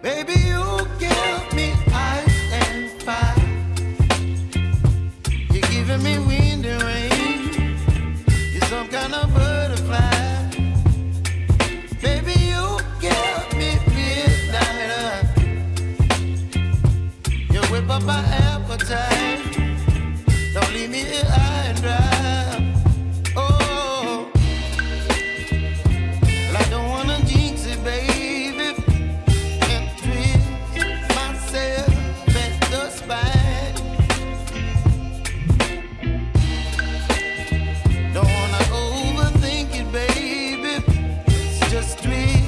Baby, you give me ice and fire. You're giving me wind and rain. You're some kind of butterfly. Baby, you give me midnight. You whip up my appetite. Don't leave me here just me.